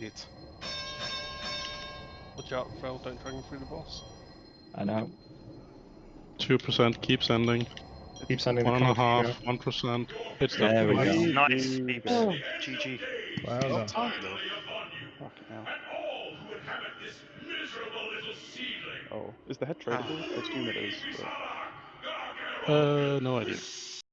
It. Watch out, Phil, don't drag him through the boss. I know. Two percent. Keep sending. Keep sending One the and a card. half. One percent. Hit There we stuff. go. Nice, Beeps. Oh. GG. Well Well done. timed though. Fucking hell. Oh, is the head tradable? I assume it is. But... Uh, no idea.